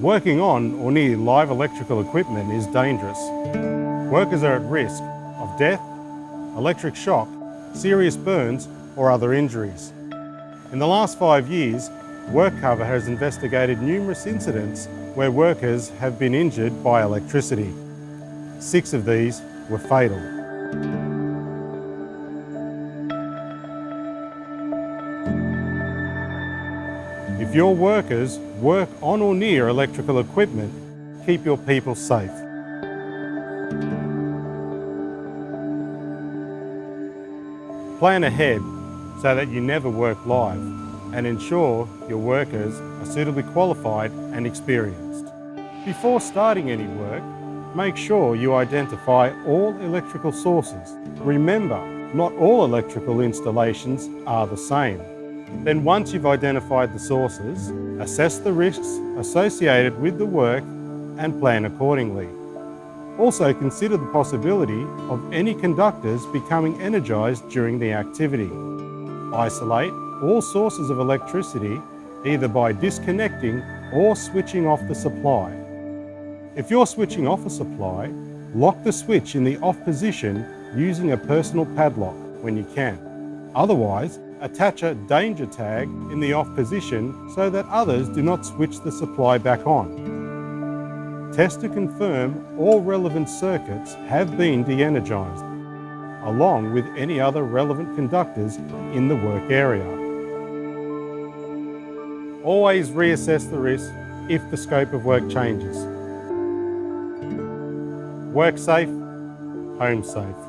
Working on or near live electrical equipment is dangerous. Workers are at risk of death, electric shock, serious burns or other injuries. In the last five years, WorkCover has investigated numerous incidents where workers have been injured by electricity. Six of these were fatal. If your workers work on or near electrical equipment, keep your people safe. Plan ahead so that you never work live and ensure your workers are suitably qualified and experienced. Before starting any work, make sure you identify all electrical sources. Remember, not all electrical installations are the same. Then once you've identified the sources, assess the risks associated with the work and plan accordingly. Also consider the possibility of any conductors becoming energised during the activity. Isolate all sources of electricity either by disconnecting or switching off the supply. If you're switching off a supply, lock the switch in the off position using a personal padlock when you can. Otherwise, attach a danger tag in the off position so that others do not switch the supply back on. Test to confirm all relevant circuits have been de-energised, along with any other relevant conductors in the work area. Always reassess the risk if the scope of work changes. Work safe, home safe.